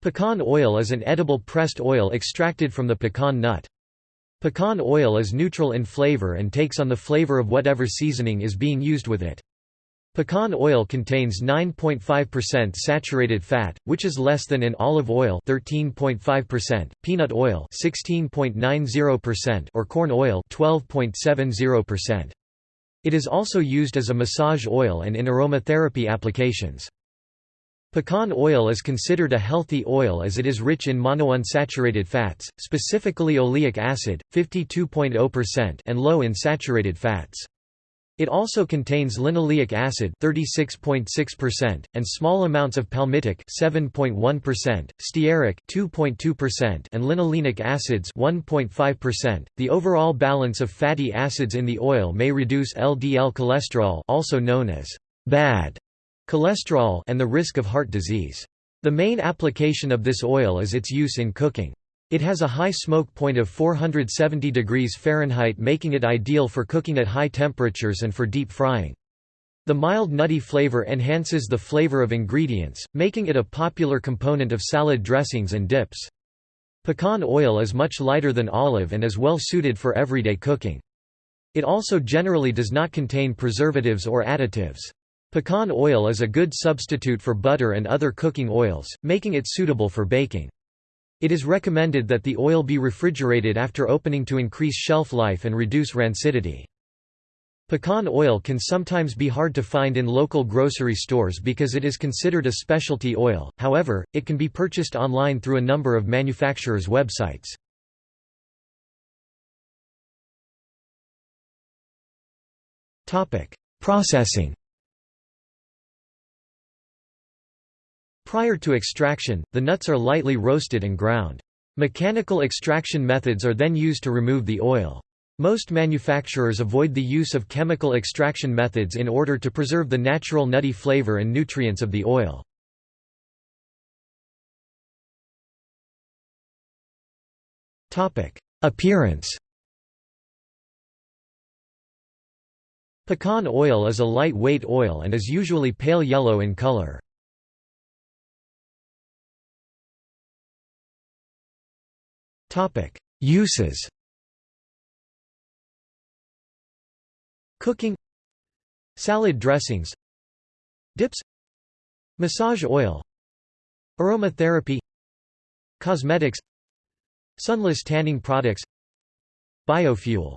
Pecan oil is an edible pressed oil extracted from the pecan nut. Pecan oil is neutral in flavor and takes on the flavor of whatever seasoning is being used with it. Pecan oil contains 9.5% saturated fat, which is less than in olive oil 13.5%, peanut oil 16.90% or corn oil 12.70%. It is also used as a massage oil and in aromatherapy applications. Pecan oil is considered a healthy oil as it is rich in monounsaturated fats, specifically oleic acid, 52.0% and low in saturated fats. It also contains linoleic acid 36.6% and small amounts of palmitic 7.1%, stearic 2.2% and linolenic acids 1.5%. The overall balance of fatty acids in the oil may reduce LDL cholesterol, also known as bad cholesterol and the risk of heart disease. The main application of this oil is its use in cooking. It has a high smoke point of 470 degrees Fahrenheit making it ideal for cooking at high temperatures and for deep frying. The mild nutty flavor enhances the flavor of ingredients, making it a popular component of salad dressings and dips. Pecan oil is much lighter than olive and is well suited for everyday cooking. It also generally does not contain preservatives or additives. Pecan oil is a good substitute for butter and other cooking oils, making it suitable for baking. It is recommended that the oil be refrigerated after opening to increase shelf life and reduce rancidity. Pecan oil can sometimes be hard to find in local grocery stores because it is considered a specialty oil, however, it can be purchased online through a number of manufacturers' websites. Processing Prior to extraction, the nuts are lightly roasted and ground. Mechanical extraction methods are then used to remove the oil. Most manufacturers avoid the use of chemical extraction methods in order to preserve the natural nutty flavor and nutrients of the oil. Appearance Pecan oil is a light-weight oil and is usually pale yellow in color. Uses. Cooking. Salad dressings. Dips. Massage oil. Aromatherapy. Cosmetics. Sunless tanning products. Biofuel